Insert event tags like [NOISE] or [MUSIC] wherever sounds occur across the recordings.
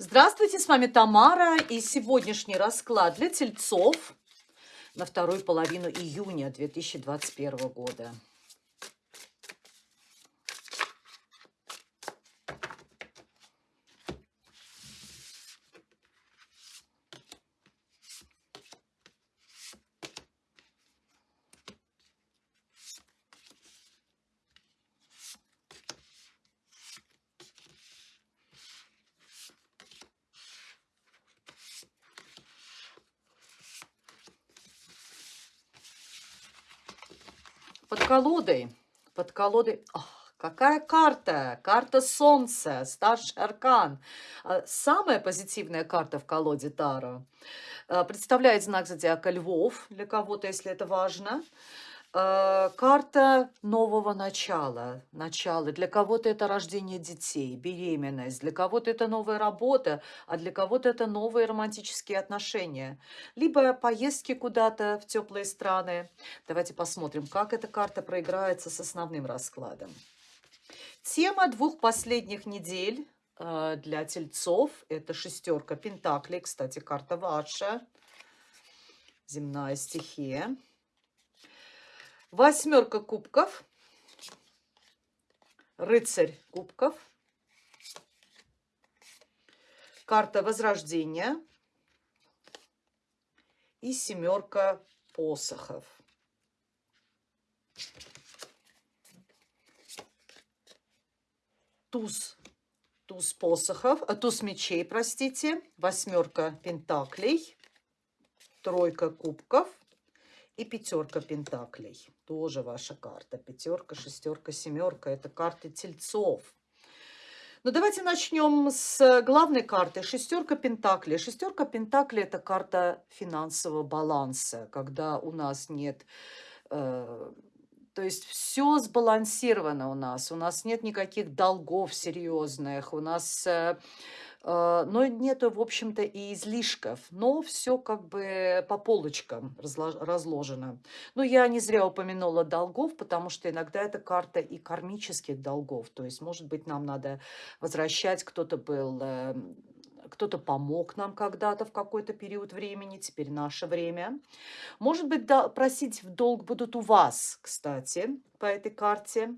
Здравствуйте, с вами Тамара и сегодняшний расклад для тельцов на вторую половину июня 2021 года. Под колодой, под колодой... Ох, какая карта? Карта Солнца, старший аркан. А, самая позитивная карта в колоде Таро. А, представляет знак зодиака Львов, для кого-то, если это важно. Карта нового начала, начала. Для кого-то это рождение детей, беременность, для кого-то это новая работа, а для кого-то это новые романтические отношения. Либо поездки куда-то в теплые страны. Давайте посмотрим, как эта карта проиграется с основным раскладом. Тема двух последних недель э, для тельцов – это шестерка пентаклей. Кстати, карта ваша, земная стихия. Восьмерка кубков. Рыцарь кубков. Карта Возрождения. И семерка посохов. Туз. Туз посохов, а туз мечей, простите. Восьмерка пентаклей. Тройка кубков и пятерка пентаклей. Тоже ваша карта. Пятерка, шестерка, семерка. Это карты тельцов. Но ну, давайте начнем с главной карты. Шестерка пентаклей. Шестерка пентаклей – это карта финансового баланса, когда у нас нет... Э, то есть все сбалансировано у нас. У нас нет никаких долгов серьезных. У нас... Э, но нету, в общем-то, и излишков, но все как бы по полочкам разложено. Но я не зря упомянула долгов, потому что иногда это карта и кармических долгов, то есть, может быть, нам надо возвращать, кто-то был эм, кто-то помог нам когда-то в какой-то период времени, теперь наше время. Может быть, да, просить в долг будут у вас, кстати, по этой карте.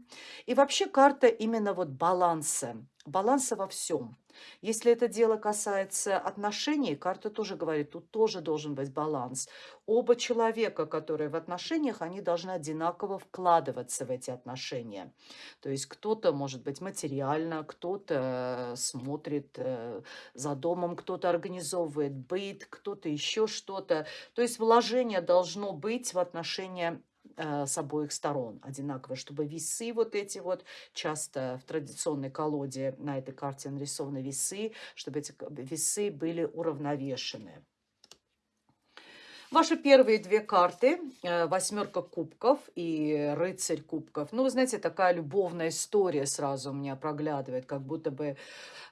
И вообще карта именно вот баланса, баланса во всем. Если это дело касается отношений, карта тоже говорит, тут тоже должен быть баланс. Оба человека, которые в отношениях, они должны одинаково вкладываться в эти отношения. То есть кто-то, может быть, материально, кто-то смотрит э, за домом, кто-то организовывает быт, кто-то еще что-то. То есть вложение должно быть в отношения Э, с обоих сторон одинаково, чтобы весы вот эти вот, часто в традиционной колоде на этой карте нарисованы весы, чтобы эти весы были уравновешены. Ваши первые две карты, э, восьмерка кубков и рыцарь кубков. Ну, вы знаете, такая любовная история сразу у меня проглядывает, как будто бы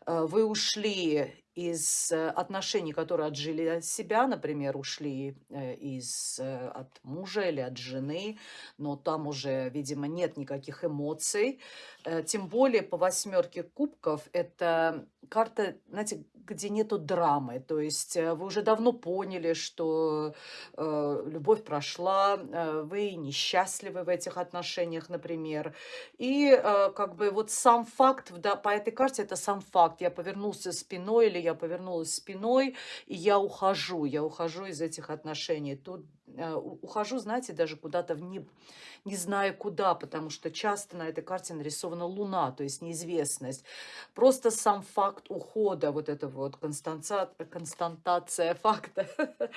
э, вы ушли из э, отношений, которые отжили себя, например, ушли э, из, э, от мужа или от жены, но там уже, видимо, нет никаких эмоций. Тем более по восьмерке кубков это карта, знаете, где нету драмы. То есть вы уже давно поняли, что э, любовь прошла, э, вы несчастливы в этих отношениях, например. И э, как бы вот сам факт, да, по этой карте это сам факт. Я повернулся спиной или я повернулась спиной, и я ухожу, я ухожу из этих отношений. Тут э, ухожу, знаете, даже куда-то в не, не знаю куда, потому что часто на этой карте нарисована луна, то есть неизвестность. Просто сам факт ухода, вот это вот константация факта, [LAUGHS]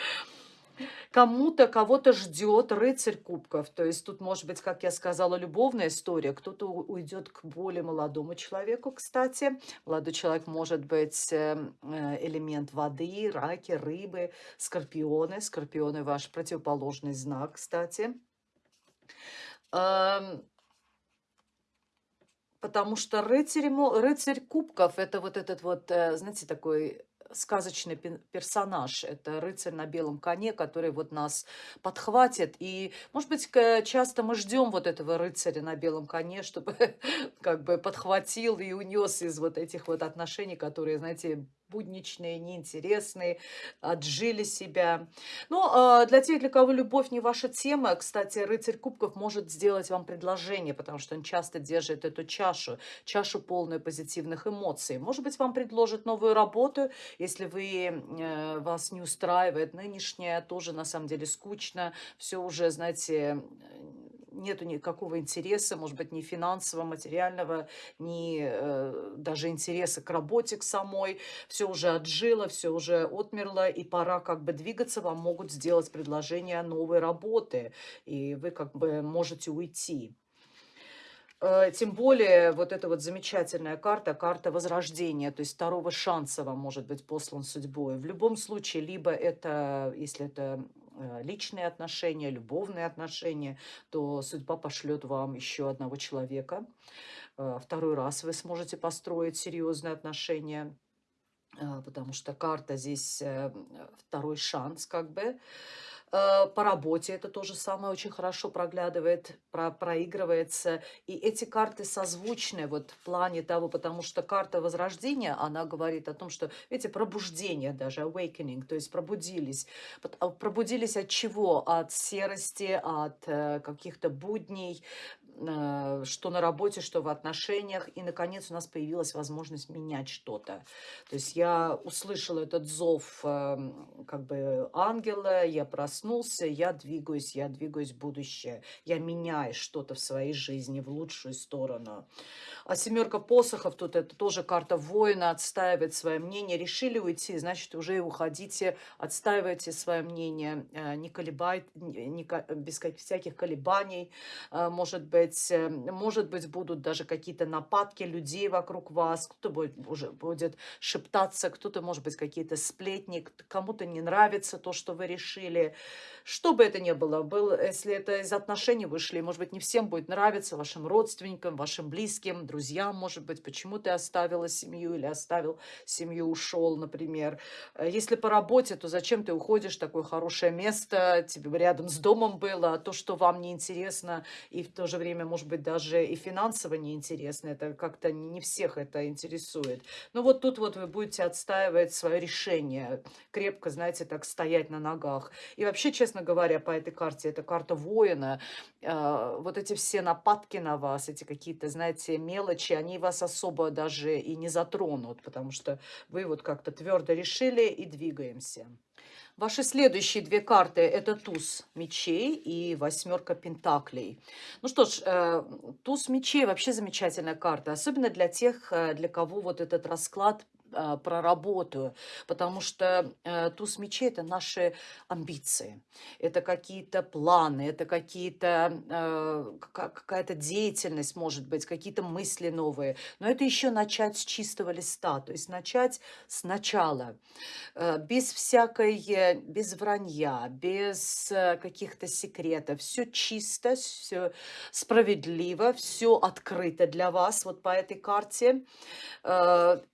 кому-то, кого-то ждет рыцарь кубков. То есть тут может быть, как я сказала, любовная история. Кто-то уйдет к более молодому человеку, кстати. Молодой человек может быть эм, э, элемент воды, раки, рыбы, скорпионы. Скорпионы ваш противоположный знак, кстати. Эм, потому что рыцарь, рыцарь кубков, это вот этот вот, э, знаете, такой сказочный персонаж. Это рыцарь на белом коне, который вот нас подхватит. И, может быть, часто мы ждем вот этого рыцаря на белом коне, чтобы [LAUGHS] как бы подхватил и унес из вот этих вот отношений, которые, знаете, будничные, неинтересные, отжили себя. Но э, для тех, для кого любовь не ваша тема, кстати, рыцарь кубков может сделать вам предложение, потому что он часто держит эту чашу, чашу полную позитивных эмоций. Может быть, вам предложит новую работу, если вы, э, вас не устраивает нынешняя, тоже на самом деле скучно, все уже, знаете, нету никакого интереса, может быть, ни финансового, материального, ни э, даже интереса к работе к самой. Все уже отжило, все уже отмерло, и пора как бы двигаться. Вам могут сделать предложение новой работы, и вы как бы можете уйти. Э, тем более вот эта вот замечательная карта, карта возрождения, то есть второго шанса вам может быть послан судьбой. В любом случае, либо это, если это личные отношения, любовные отношения, то судьба пошлет вам еще одного человека. Э, второй раз вы сможете построить серьезные отношения, э, потому что карта здесь второй шанс как бы. Э, по работе это тоже самое очень хорошо проглядывает, про, проигрывается. И эти карты созвучны вот в плане того, потому что карта Возрождения, она говорит о том, что, видите, пробуждение даже, awakening, то есть пробудились. А, пробудились от чего? От серости, от э, каких-то будней, что на работе, что в отношениях. И, наконец, у нас появилась возможность менять что-то. То есть я услышала этот зов эм, как бы ангела, я проснулся, я двигаюсь, я двигаюсь в будущее. Я меняю что-то в своей жизни в лучшую сторону. А семерка посохов, тут это тоже карта воина, отстаивает свое мнение. Решили уйти, значит, уже и уходите, отстаивайте свое мнение, э, не колебайте, не, без всяких колебаний, э, может быть, э, может быть, будут даже какие-то нападки людей вокруг вас, кто-то будет, уже будет шептаться, кто-то, может быть, какие-то сплетни, кому-то не нравится то, что вы решили. Что бы это ни было, был, если это из отношений вышли, может быть, не всем будет нравиться, вашим родственникам, вашим близким, друзьям, может быть, почему ты оставила семью или оставил семью, ушел, например. Э, если по работе, то зачем ты уходишь, такое хорошее место, тебе рядом с домом было, а то, что вам неинтересно, и в то же время, может быть, даже и финансово неинтересно, это как-то не всех это интересует. Но вот тут вот вы будете отстаивать свое решение, крепко, знаете, так стоять на ногах. И вообще, честно говоря, по этой карте, это карта воина, э, вот эти все нападки на вас, эти какие-то, знаете, мелочи, они вас особо даже и не затронут, потому что вы вот как-то твердо решили и двигаемся. Ваши следующие две карты – это туз мечей и восьмерка пентаклей. Ну что ж, э, туз мечей вообще замечательная карта, особенно для тех, э, для кого вот этот расклад а, проработаю, потому что э, туз мечей – это наши амбиции, это какие-то планы, это какие-то, э, какая-то деятельность, может быть, какие-то мысли новые. Но это еще начать с чистого листа, то есть начать сначала, э, без всякой, без вранья, без каких-то секретов. Все чисто, все справедливо, все открыто для вас вот по этой карте.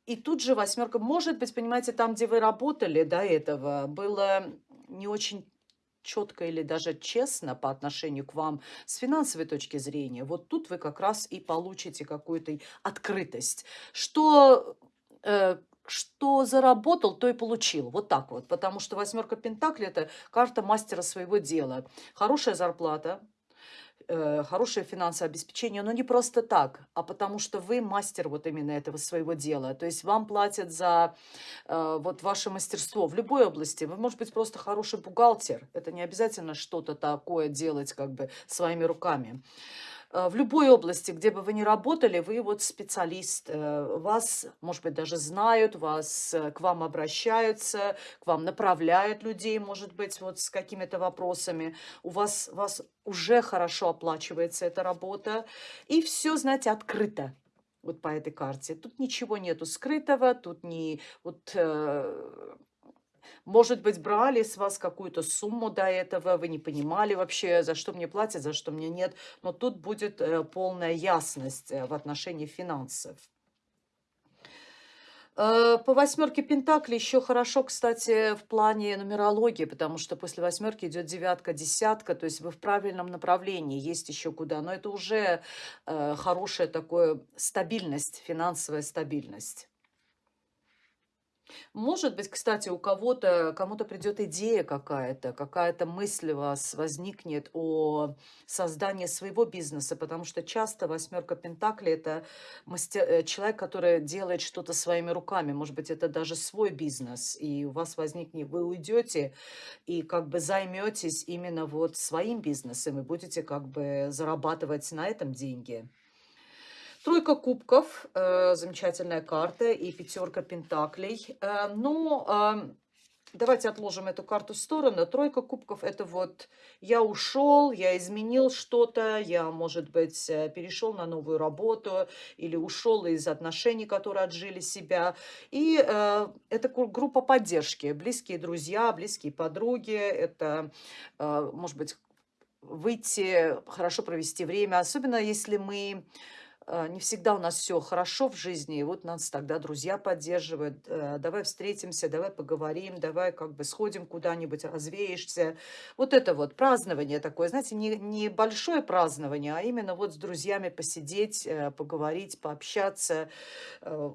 И тут же восьмерка, может быть, понимаете, там, где вы работали до этого, было не очень четко или даже честно по отношению к вам с финансовой точки зрения, вот тут вы как раз и получите какую-то открытость. Что, э, что заработал, то и получил. Вот так вот. Потому что восьмерка Пентакли – это карта мастера своего дела. Хорошая зарплата, э, хорошее финансовое обеспечение, но не просто так, а потому что вы мастер вот именно этого своего дела. То есть вам платят за э, вот ваше мастерство в любой области. Вы, может быть, просто хороший бухгалтер. Это не обязательно что-то такое делать как бы своими руками. Э, в любой области, где бы вы ни работали, вы вот специалист. Э, вас, может быть, даже знают, вас, э, к вам обращаются, к вам направляют людей, может быть, вот с какими-то вопросами. У вас, вас уже хорошо оплачивается эта работа. И все, знаете, открыто вот по этой карте. Тут ничего нету скрытого, тут не вот может быть, брали с вас какую-то сумму до этого, вы не понимали вообще, за что мне платят, за что мне нет. Но тут будет э, полная ясность э, в отношении финансов. Э, по восьмерке Пентакли еще хорошо, кстати, в плане нумерологии, потому что после восьмерки идет девятка, десятка, то есть вы в правильном направлении, есть еще куда. Но это уже хорошая такая стабильность, финансовая стабильность. Может быть, кстати, у кого-то, кому-то придет идея какая-то, какая-то мысль у вас возникнет о создании своего бизнеса, потому что часто восьмерка Пентаклей – это мастер, э, человек, который делает что-то своими руками. Может быть, это даже свой бизнес, и у вас возникнет, вы уйдете и как бы займетесь именно вот своим бизнесом, и будете как бы зарабатывать на этом деньги. Тройка кубков, э, замечательная карта, и пятерка пентаклей. Э, но э, давайте отложим эту карту в сторону. Тройка кубков – это вот я ушел, я изменил что-то, я, может быть, э, перешел на новую работу или ушел из отношений, которые отжили себя. И э, это группа поддержки, близкие друзья, близкие подруги, это, э, может быть, выйти, хорошо провести время, особенно если мы не всегда у нас все хорошо в жизни, и вот нас тогда друзья поддерживают. Э, давай встретимся, давай поговорим, давай как бы сходим куда-нибудь, развеешься. Вот это вот празднование такое, знаете, не, не большое празднование, а именно вот с друзьями посидеть, э, поговорить, пообщаться. Э,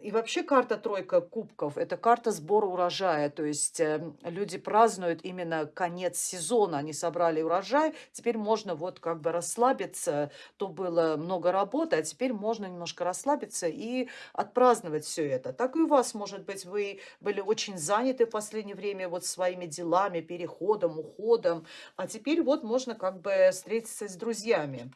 и вообще карта тройка кубков – это карта сбора урожая, то есть люди празднуют именно конец сезона, они собрали урожай, теперь можно вот как бы расслабиться, то было много работы, а теперь можно немножко расслабиться и отпраздновать все это. Так и у вас, может быть, вы были очень заняты в последнее время вот своими делами, переходом, уходом, а теперь вот можно как бы встретиться с друзьями.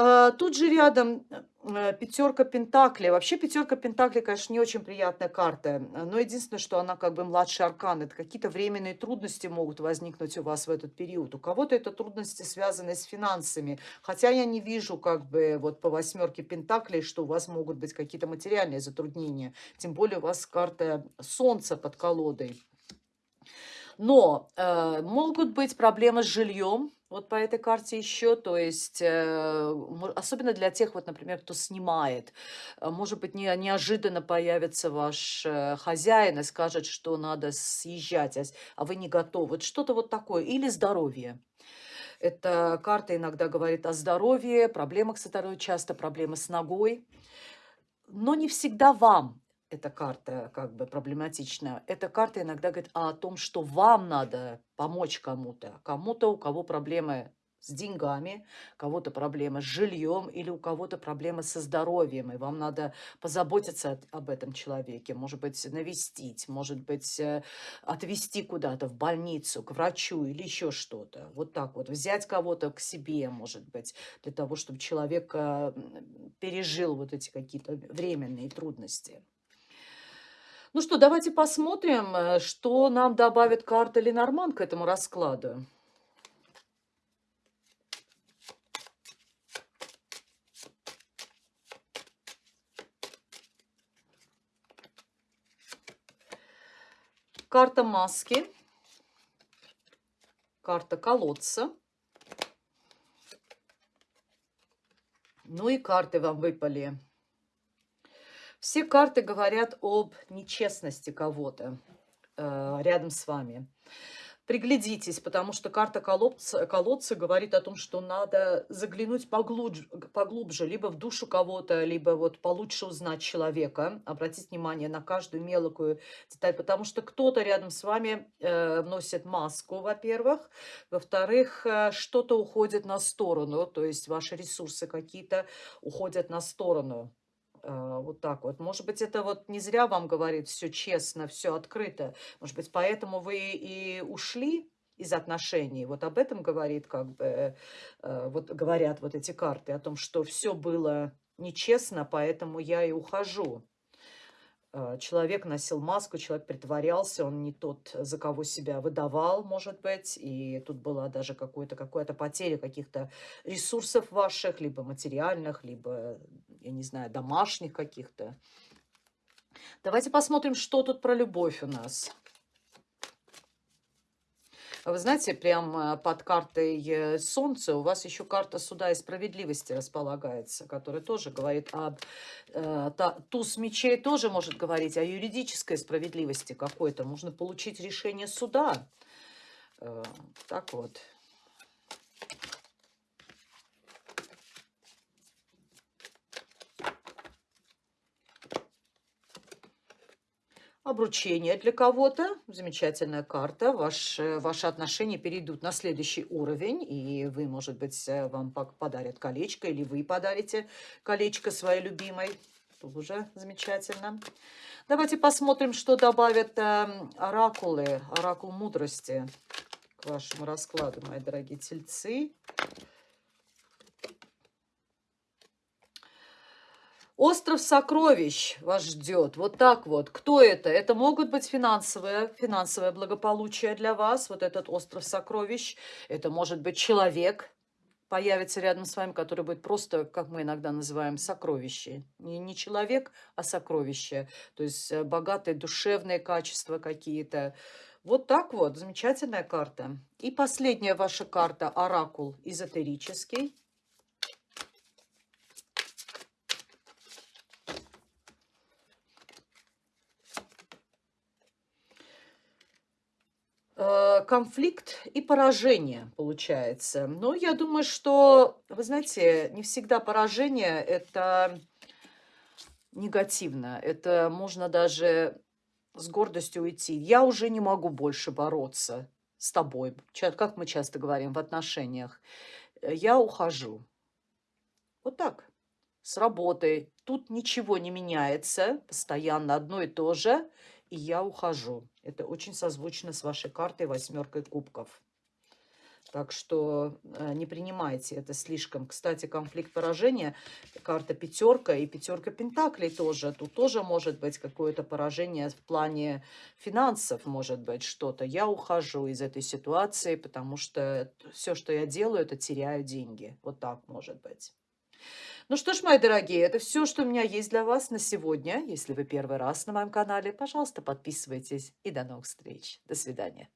А, тут же рядом э, пятерка пентаклей. Вообще пятерка пентаклей, конечно, не очень приятная карта. Но единственное, что она как бы младший аркан. Это какие-то временные трудности могут возникнуть у вас в этот период. У кого-то это трудности, связанные с финансами. Хотя я не вижу как бы вот по восьмерке пентаклей, что у вас могут быть какие-то материальные затруднения. Тем более у вас карта солнца под колодой. Но э, могут быть проблемы с жильем, вот по этой карте еще, то есть, э, особенно для тех, вот, например, кто снимает, э, может быть, не, неожиданно появится ваш э, хозяин и скажет, что надо съезжать, а, а вы не готовы. Вот что-то вот такое. Или здоровье. Эта карта иногда говорит о здоровье, проблемах со здоровьем, часто проблемы с ногой. Но не всегда вам эта карта как бы проблематична. Эта карта иногда говорит о том, что вам надо помочь кому-то. Кому-то, у кого проблемы с деньгами, у кого-то проблемы с жильем или у кого-то проблемы со здоровьем, и вам надо позаботиться об этом человеке, может быть, навестить, может быть, э, отвезти куда-то в больницу, к врачу или еще что-то. Вот так вот, взять кого-то к себе, может быть, для того, чтобы человек э, пережил вот эти какие-то временные трудности. Ну что, давайте посмотрим, э, что нам добавит карта Ленорман к этому раскладу. Карта маски, карта колодца. Ну и карты вам выпали все карты говорят об нечестности кого-то э, рядом с вами. Приглядитесь, потому что карта колодца, колодца говорит о том, что надо заглянуть поглубже, поглубже, либо в душу кого-то, либо вот получше узнать человека, обратить внимание на каждую мелкую деталь, потому что кто-то рядом с вами э, носит маску, во-первых, во-вторых, э, что-то уходит на сторону, то есть ваши ресурсы какие-то уходят на сторону. А, вот так вот. Может быть, это вот не зря вам говорит все честно, все открыто. Может быть, поэтому вы и ушли из отношений. Вот об этом говорит, как бы, э, вот говорят вот эти карты, о том, что все было нечестно, поэтому я и ухожу. Э, человек носил маску, человек притворялся, он не тот, за кого себя выдавал, может быть, и тут была даже какая-то какая потеря каких-то ресурсов ваших, либо материальных, либо, я не знаю, домашних каких-то. Давайте посмотрим, что тут про любовь у нас. Вы знаете, прямо под картой э, Солнца у вас еще карта суда и справедливости располагается, которая тоже говорит об... Э, туз мечей тоже может говорить о юридической справедливости какой-то. Можно получить решение суда. Э, так вот. Обручение для кого-то. Замечательная карта. Ваш, э, ваши отношения перейдут на следующий уровень. И вы, может быть, э, вам подарят колечко. Или вы подарите колечко своей любимой. Тоже замечательно. Давайте посмотрим, что добавят э, оракулы. Оракул мудрости к вашему раскладу, мои дорогие тельцы. Остров сокровищ вас ждет. Вот так вот. Кто это? Это могут быть финансовое, финансовое благополучие для вас. Вот этот остров сокровищ. Это может быть человек, появится рядом с вами, который будет просто, как мы иногда называем, сокровище. Не, не человек, а сокровище. То есть э, богатые душевные качества какие-то. Вот так вот. Замечательная карта. И последняя ваша карта – оракул эзотерический. Э, конфликт и поражение получается. Но я думаю, что, вы знаете, не всегда поражение – это негативно. Это можно даже с гордостью уйти. Я уже не могу больше бороться с тобой, как мы часто говорим в отношениях. Я ухожу. Вот так, с работой. Тут ничего не меняется, постоянно одно и то же – и я ухожу. Это очень созвучно с вашей картой восьмеркой кубков. Так что э, не принимайте это слишком. Кстати, конфликт поражения, карта пятерка и пятерка пентаклей тоже. Тут тоже может быть какое-то поражение в плане финансов, может быть что-то. Я ухожу из этой ситуации, потому что все, что я делаю, это теряю деньги. Вот так может быть. Ну что ж, мои дорогие, это все, что у меня есть для вас на сегодня. Если вы первый раз на моем канале, пожалуйста, подписывайтесь. И до новых встреч. До свидания.